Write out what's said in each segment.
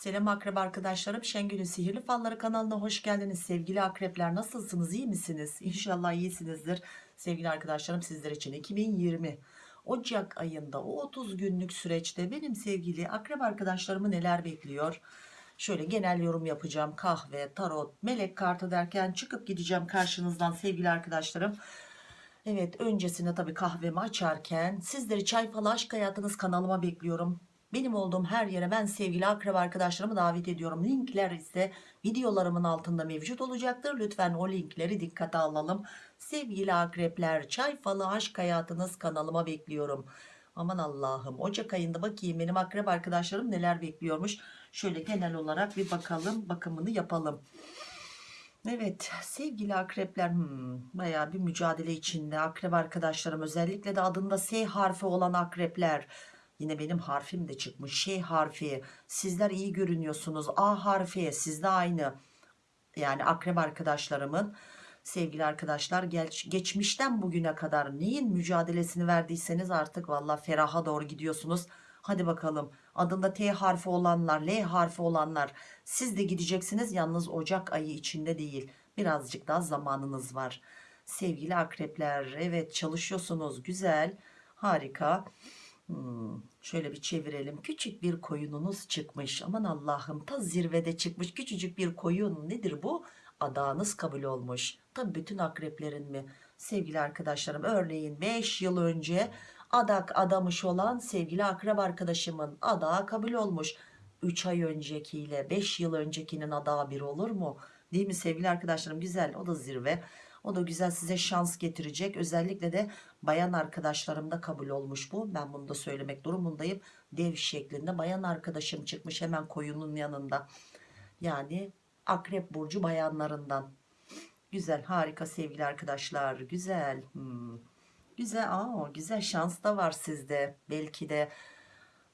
Selam akrep arkadaşlarım. Şengül'ün Sihirli Falları kanalına hoş geldiniz. Sevgili akrepler nasılsınız? iyi misiniz? İnşallah iyisinizdir. Sevgili arkadaşlarım sizler için 2020 Ocak ayında o 30 günlük süreçte benim sevgili akrep arkadaşlarımı neler bekliyor? Şöyle genel yorum yapacağım. Kahve, tarot, melek kartı derken çıkıp gideceğim karşınızdan sevgili arkadaşlarım. Evet öncesinde tabii kahvemi açarken sizleri çay falı aşk hayatınız kanalıma bekliyorum. Benim olduğum her yere ben sevgili akraba arkadaşlarımı davet ediyorum. Linkler ise videolarımın altında mevcut olacaktır. Lütfen o linkleri dikkate alalım. Sevgili akrepler çay falı aşk hayatınız kanalıma bekliyorum. Aman Allah'ım Ocak ayında bakayım benim akrep arkadaşlarım neler bekliyormuş. Şöyle genel olarak bir bakalım bakımını yapalım. Evet sevgili akrepler hmm, bayağı bir mücadele içinde akrep arkadaşlarım özellikle de adında S harfi olan akrepler yine benim harfim de çıkmış. Ş harfi. Sizler iyi görünüyorsunuz. A harfi. Sizde aynı. Yani akrep arkadaşlarımın sevgili arkadaşlar geç, geçmişten bugüne kadar neyin mücadelesini verdiyseniz artık valla feraha doğru gidiyorsunuz. Hadi bakalım. Adında T harfi olanlar L harfi olanlar siz de gideceksiniz. Yalnız Ocak ayı içinde değil. Birazcık daha zamanınız var. Sevgili akrepler evet çalışıyorsunuz. Güzel harika Hmm, şöyle bir çevirelim. Küçük bir koyununuz çıkmış. Aman Allah'ım ta zirvede çıkmış küçücük bir koyun. Nedir bu? Adağınız kabul olmuş. Tabi bütün akreplerin mi? Sevgili arkadaşlarım örneğin 5 yıl önce adak adamış olan sevgili akrep arkadaşımın adağı kabul olmuş. 3 ay öncekiyle 5 yıl öncekinin adağı bir olur mu? Değil mi sevgili arkadaşlarım? Güzel o da zirve o da güzel size şans getirecek. Özellikle de bayan arkadaşlarımda kabul olmuş bu. Ben bunu da söylemek durumundayım. Dev şeklinde bayan arkadaşım çıkmış hemen koyunun yanında. Yani akrep burcu bayanlarından. Güzel harika sevgili arkadaşlar. Güzel. Hmm. güzel aa, güzel şans da var sizde. Belki de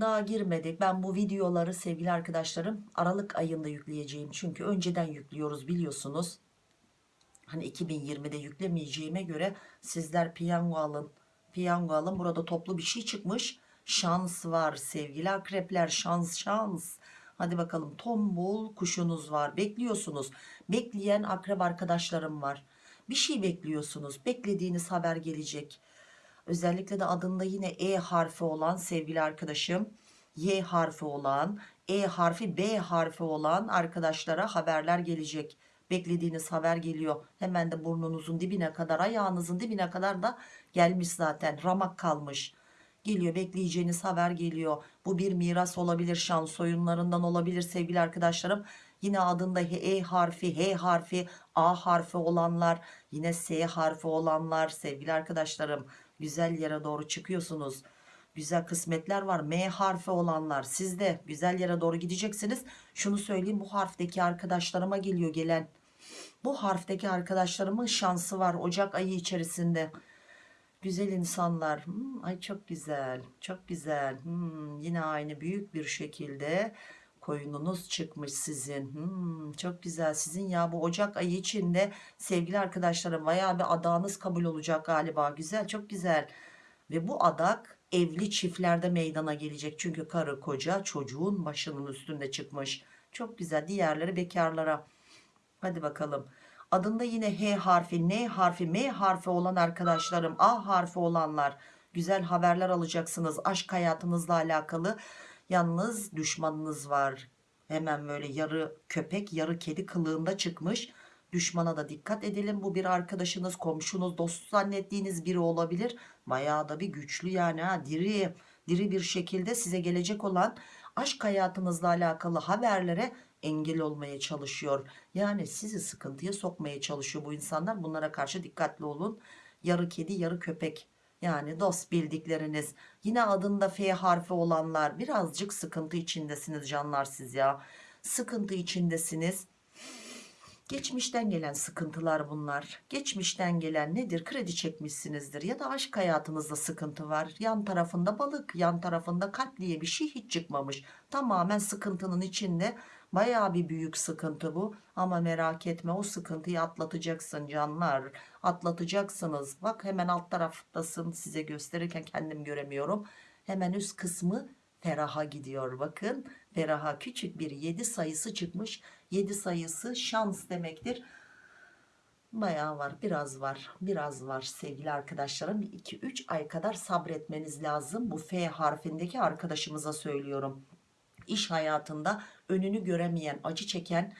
daha girmedik. Ben bu videoları sevgili arkadaşlarım Aralık ayında yükleyeceğim. Çünkü önceden yüklüyoruz biliyorsunuz hani 2020'de yüklemeyeceğime göre sizler piyango alın piyango alın. Burada toplu bir şey çıkmış. Şans var sevgili akrepler şans şans. Hadi bakalım tombul kuşunuz var. Bekliyorsunuz. Bekleyen akrep arkadaşlarım var. Bir şey bekliyorsunuz. Beklediğiniz haber gelecek. Özellikle de adında yine E harfi olan sevgili arkadaşım Y harfi olan E harfi B harfi olan arkadaşlara haberler gelecek beklediğiniz haber geliyor. Hemen de burnunuzun dibine kadar ayağınızın dibine kadar da gelmiş zaten. Ramak kalmış. Geliyor bekleyeceğiniz haber geliyor. Bu bir miras olabilir şans oyunlarından olabilir sevgili arkadaşlarım. Yine adında E harfi H harfi A harfi olanlar yine S harfi olanlar sevgili arkadaşlarım. Güzel yere doğru çıkıyorsunuz. Güzel kısmetler var. M harfi olanlar siz de güzel yere doğru gideceksiniz. Şunu söyleyeyim bu harfteki arkadaşlarıma geliyor gelen bu harfteki arkadaşlarımın şansı var Ocak ayı içerisinde. Güzel insanlar. Hmm, ay çok güzel çok güzel. Hmm, yine aynı büyük bir şekilde koyununuz çıkmış sizin. Hmm, çok güzel sizin. Ya bu Ocak ayı içinde sevgili arkadaşlarım bayağı bir adağınız kabul olacak galiba. Güzel çok güzel. Ve bu adak evli çiftlerde meydana gelecek. Çünkü karı koca çocuğun başının üstünde çıkmış. Çok güzel diğerleri bekarlara hadi bakalım. Adında yine H harfi N harfi M harfi olan arkadaşlarım A harfi olanlar. Güzel haberler alacaksınız. Aşk hayatınızla alakalı yalnız düşmanınız var. Hemen böyle yarı köpek yarı kedi kılığında çıkmış. Düşmana da dikkat edelim. Bu bir arkadaşınız komşunuz dost zannettiğiniz biri olabilir. Bayağı da bir güçlü yani ha diri. Diri bir şekilde size gelecek olan aşk hayatınızla alakalı haberlere engel olmaya çalışıyor. Yani sizi sıkıntıya sokmaya çalışıyor bu insanlar. Bunlara karşı dikkatli olun. Yarı kedi yarı köpek. Yani dost bildikleriniz. Yine adında F harfi olanlar. Birazcık sıkıntı içindesiniz canlar siz ya. Sıkıntı içindesiniz geçmişten gelen sıkıntılar bunlar. Geçmişten gelen nedir? Kredi çekmişsinizdir ya da aşk hayatınızda sıkıntı var. Yan tarafında balık yan tarafında kalp diye bir şey hiç çıkmamış. Tamamen sıkıntının içinde. Baya bir büyük sıkıntı bu. Ama merak etme o sıkıntıyı atlatacaksın canlar. Atlatacaksınız. Bak hemen alt taraftasın. Size gösterirken kendim göremiyorum. Hemen üst kısmı feraha gidiyor. Bakın feraha küçük bir 7 sayısı çıkmış 7 sayısı şans demektir. Bayağı var biraz var biraz var sevgili arkadaşlarım. 2-3 ay kadar sabretmeniz lazım. Bu F harfindeki arkadaşımıza söylüyorum. İş hayatında önünü göremeyen acı çeken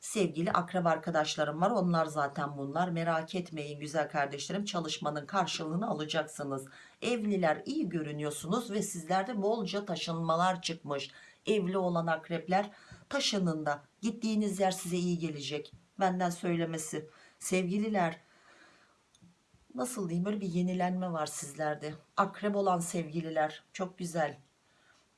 sevgili akrep arkadaşlarım var. Onlar zaten bunlar. Merak etmeyin güzel kardeşlerim çalışmanın karşılığını alacaksınız. Evliler iyi görünüyorsunuz ve sizlerde bolca taşınmalar çıkmış. Evli olan akrepler taşının da gittiğiniz yer size iyi gelecek. Benden söylemesi. Sevgililer nasıl diyeyim böyle bir yenilenme var sizlerde. Akrep olan sevgililer çok güzel.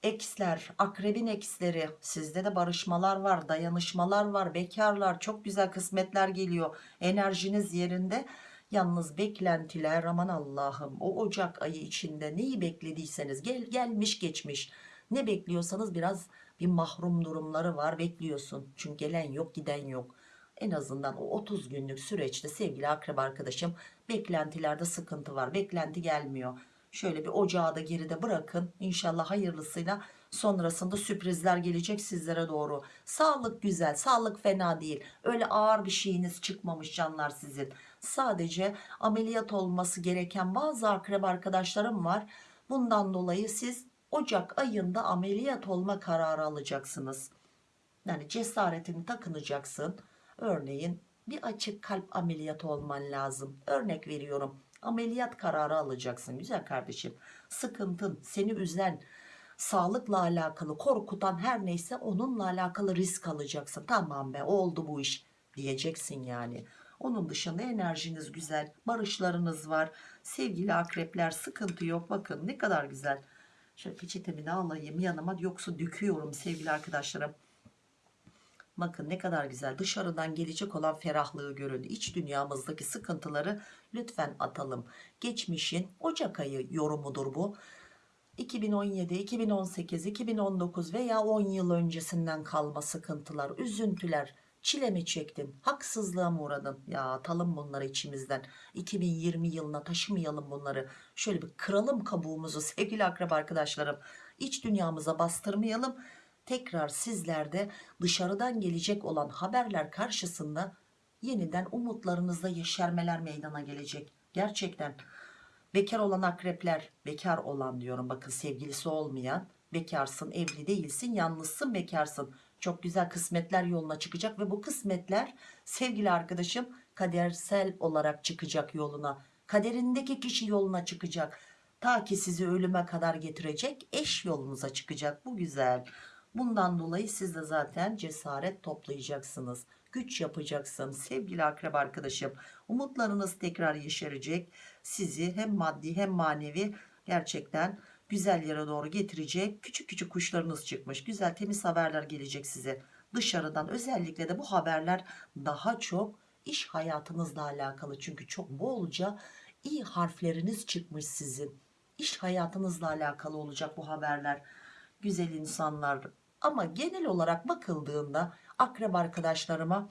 Eksler akrebin eksleri. Sizde de barışmalar var dayanışmalar var bekarlar. Çok güzel kısmetler geliyor. Enerjiniz yerinde. Yalnız beklentiler aman Allah'ım o Ocak ayı içinde neyi beklediyseniz gel gelmiş geçmiş ne bekliyorsanız biraz bir mahrum durumları var bekliyorsun. Çünkü gelen yok giden yok. En azından o 30 günlük süreçte sevgili akrep arkadaşım beklentilerde sıkıntı var beklenti gelmiyor. Şöyle bir ocağı da geride bırakın. İnşallah hayırlısıyla sonrasında sürprizler gelecek sizlere doğru. Sağlık güzel sağlık fena değil. Öyle ağır bir şeyiniz çıkmamış canlar sizin. Sadece ameliyat olması gereken bazı akrep arkadaşlarım var. Bundan dolayı siz Ocak ayında ameliyat olma kararı alacaksınız. Yani cesaretini takınacaksın. Örneğin bir açık kalp ameliyatı olman lazım. Örnek veriyorum. Ameliyat kararı alacaksın güzel kardeşim. Sıkıntın seni üzen sağlıkla alakalı korkutan her neyse onunla alakalı risk alacaksın. Tamam be oldu bu iş diyeceksin yani. Onun dışında enerjiniz güzel barışlarınız var. Sevgili akrepler sıkıntı yok. Bakın ne kadar güzel şöyle peçetemi de alayım yanıma yoksa döküyorum sevgili arkadaşlarım Bakın ne kadar güzel dışarıdan gelecek olan ferahlığı görün. İç dünyamızdaki sıkıntıları lütfen atalım. Geçmişin Ocak ayı yorumudur bu. 2017, 2018, 2019 veya 10 yıl öncesinden kalma sıkıntılar, üzüntüler, çile mi çektin, haksızlığa mı uğradın? Ya atalım bunları içimizden. 2020 yılına taşımayalım bunları. Şöyle bir kıralım kabuğumuzu sevgili akraba arkadaşlarım. İç dünyamıza bastırmayalım tekrar sizlerde dışarıdan gelecek olan haberler karşısında yeniden umutlarınızda yeşermeler meydana gelecek. Gerçekten bekar olan akrepler, bekar olan diyorum bakın sevgilisi olmayan, bekarsın, evli değilsin, yalnızsın, bekarsın. Çok güzel kısmetler yoluna çıkacak ve bu kısmetler sevgili arkadaşım kadersel olarak çıkacak yoluna. Kaderindeki kişi yoluna çıkacak. Ta ki sizi ölüme kadar getirecek eş yolunuza çıkacak. Bu güzel. Bundan dolayı siz de zaten cesaret toplayacaksınız. Güç yapacaksın sevgili akrep arkadaşım. Umutlarınız tekrar yeşerecek. Sizi hem maddi hem manevi gerçekten güzel yere doğru getirecek. Küçük küçük kuşlarınız çıkmış. Güzel temiz haberler gelecek size. Dışarıdan özellikle de bu haberler daha çok iş hayatınızla alakalı. Çünkü çok bolca iyi harfleriniz çıkmış sizin. İş hayatınızla alakalı olacak bu haberler. Güzel insanlar ama genel olarak bakıldığında akrep arkadaşlarıma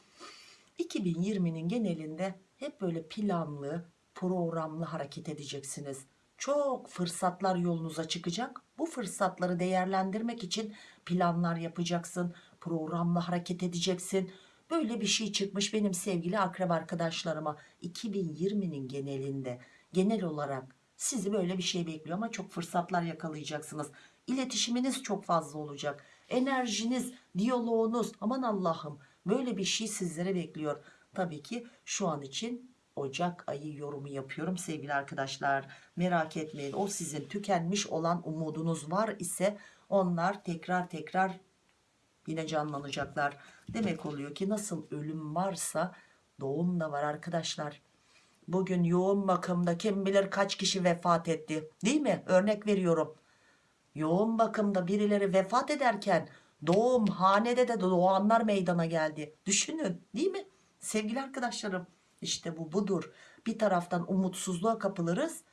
2020'nin genelinde hep böyle planlı programlı hareket edeceksiniz çok fırsatlar yolunuza çıkacak. Bu fırsatları değerlendirmek için planlar yapacaksın programlı hareket edeceksin. Böyle bir şey çıkmış benim sevgili akrep arkadaşlarıma. 2020'nin genelinde. Genel olarak sizi böyle bir şey bekliyor ama çok fırsatlar yakalayacaksınız. İletişiminiz çok fazla olacak. Enerjiniz diyaloğunuz aman Allah'ım böyle bir şey sizlere bekliyor. Tabii ki şu an için Ocak ayı yorumu yapıyorum. Sevgili arkadaşlar merak etmeyin. O sizin tükenmiş olan umudunuz var ise onlar tekrar tekrar yine canlanacaklar. Demek oluyor ki nasıl ölüm varsa doğum da var arkadaşlar. Bugün yoğun bakımda kim bilir kaç kişi vefat etti değil mi? Örnek veriyorum. Yoğun bakımda birileri vefat ederken doğum hanede de doğanlar meydana geldi. Düşünün değil mi? Sevgili arkadaşlarım işte bu budur. Bir taraftan umutsuzluğa kapılırız.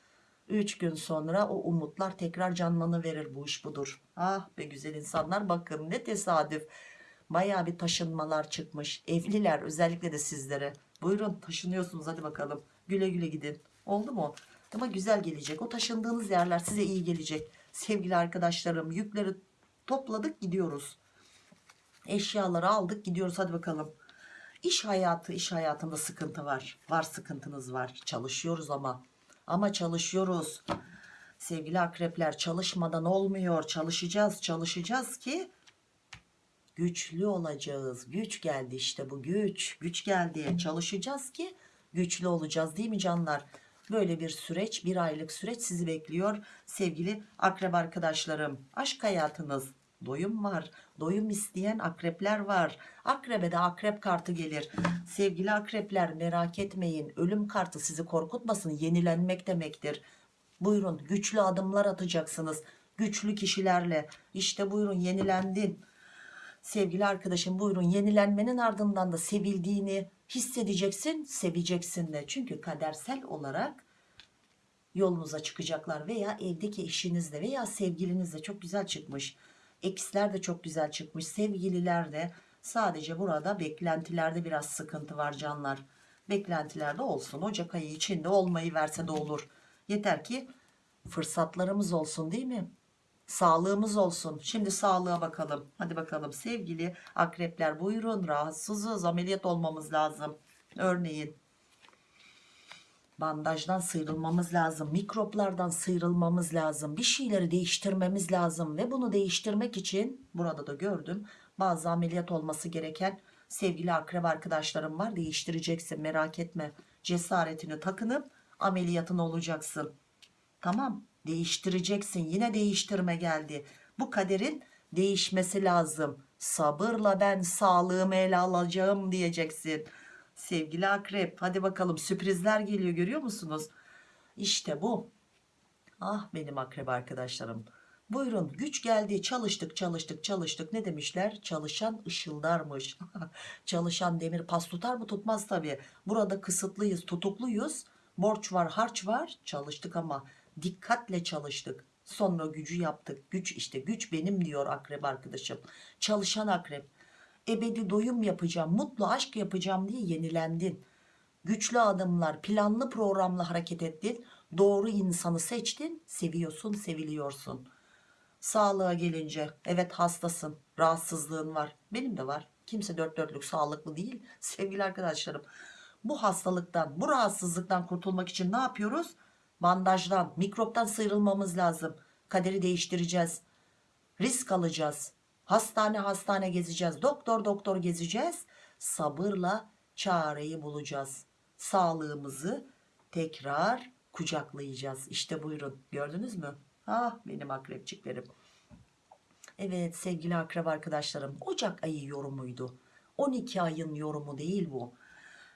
3 gün sonra o umutlar tekrar canlanıverir bu iş budur. Ah be güzel insanlar bakın ne tesadüf. Baya bir taşınmalar çıkmış. Evliler özellikle de sizlere. Buyurun taşınıyorsunuz. Hadi bakalım. Güle güle gidin. Oldu mu? Ama güzel gelecek. O taşındığınız yerler size iyi gelecek. Sevgili arkadaşlarım yükleri topladık gidiyoruz. Eşyaları aldık gidiyoruz. Hadi bakalım İş hayatı iş hayatında sıkıntı var. Var sıkıntınız var. Çalışıyoruz ama. Ama çalışıyoruz. Sevgili akrepler çalışmadan olmuyor. Çalışacağız çalışacağız ki güçlü olacağız. Güç geldi işte bu güç. Güç geldi. Çalışacağız ki güçlü olacağız değil mi canlar? Böyle bir süreç bir aylık süreç sizi bekliyor sevgili akrep arkadaşlarım. Aşk hayatınız doyum var. Doyum isteyen akrepler var. Akrebe de akrep kartı gelir. Sevgili akrepler merak etmeyin. Ölüm kartı sizi korkutmasın. Yenilenmek demektir. Buyurun güçlü adımlar atacaksınız. Güçlü kişilerle. İşte buyurun yenilendin. Sevgili arkadaşım buyurun. Yenilenmenin ardından da sevildiğini hissedeceksin seveceksin de. Çünkü kadersel olarak yolunuza çıkacaklar veya evdeki eşinizle veya sevgilinizle. Çok güzel çıkmış eksler de çok güzel çıkmış. Sevgililer de sadece burada beklentilerde biraz sıkıntı var canlar. Beklentilerde olsun. Ocak ayı içinde olmayı verse de olur. Yeter ki fırsatlarımız olsun değil mi? Sağlığımız olsun. Şimdi sağlığa bakalım. Hadi bakalım sevgili akrepler buyurun. Rahatsızız. Ameliyat olmamız lazım. Örneğin bandajdan sıyrılmamız lazım mikroplardan sıyrılmamız lazım bir şeyleri değiştirmemiz lazım ve bunu değiştirmek için burada da gördüm bazı ameliyat olması gereken sevgili akrep arkadaşlarım var değiştireceksin merak etme cesaretini takınıp ameliyatın olacaksın. Tamam değiştireceksin yine değiştirme geldi. Bu kaderin değişmesi lazım. Sabırla ben sağlığımı ele alacağım diyeceksin sevgili akrep hadi bakalım sürprizler geliyor görüyor musunuz? İşte bu. Ah benim akrep arkadaşlarım. Buyurun güç geldi. Çalıştık çalıştık çalıştık. Ne demişler? Çalışan ışıldarmış. Çalışan demir pas tutar mı tutmaz tabi burada kısıtlıyız tutukluyuz. Borç var harç var. Çalıştık ama dikkatle çalıştık. Sonra gücü yaptık. Güç işte güç benim diyor akrep arkadaşım. Çalışan akrep ebedi doyum yapacağım mutlu aşk yapacağım diye yenilendin. Güçlü adımlar planlı programla hareket ettin doğru insanı seçtin seviyorsun seviliyorsun. Sağlığa gelince evet hastasın rahatsızlığın var. Benim de var. Kimse dört dörtlük sağlıklı değil sevgili arkadaşlarım. Bu hastalıktan bu rahatsızlıktan kurtulmak için ne yapıyoruz? Bandajdan mikroptan sıyrılmamız lazım. Kaderi değiştireceğiz. Risk alacağız hastane hastane gezeceğiz. Doktor doktor gezeceğiz. Sabırla çareyi bulacağız. Sağlığımızı tekrar kucaklayacağız. İşte buyurun. Gördünüz mü? Ah benim akrepçiklerim. Evet sevgili akrep arkadaşlarım Ocak ayı yorumuydu. 12 ayın yorumu değil bu.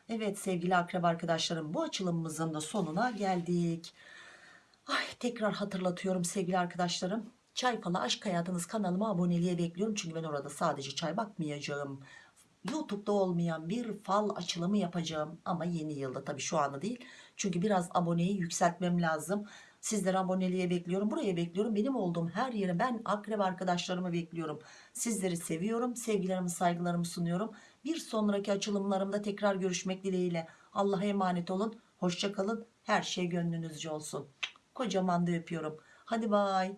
Evet sevgili akrep arkadaşlarım bu açılımımızın da sonuna geldik. Ay tekrar hatırlatıyorum sevgili arkadaşlarım. Çay Falı Aşk Hayatınız kanalıma aboneliğe bekliyorum. Çünkü ben orada sadece çay bakmayacağım. YouTube'da olmayan bir fal açılımı yapacağım. Ama yeni yılda tabii şu anda değil. Çünkü biraz aboneyi yükseltmem lazım. Sizleri aboneliğe bekliyorum. Buraya bekliyorum. Benim olduğum her yere ben akrep arkadaşlarımı bekliyorum. Sizleri seviyorum. Sevgilerimi saygılarımı sunuyorum. Bir sonraki açılımlarımda tekrar görüşmek dileğiyle. Allah'a emanet olun. Hoşçakalın. Her şey gönlünüzce olsun. Kocaman da öpüyorum. Hadi bay.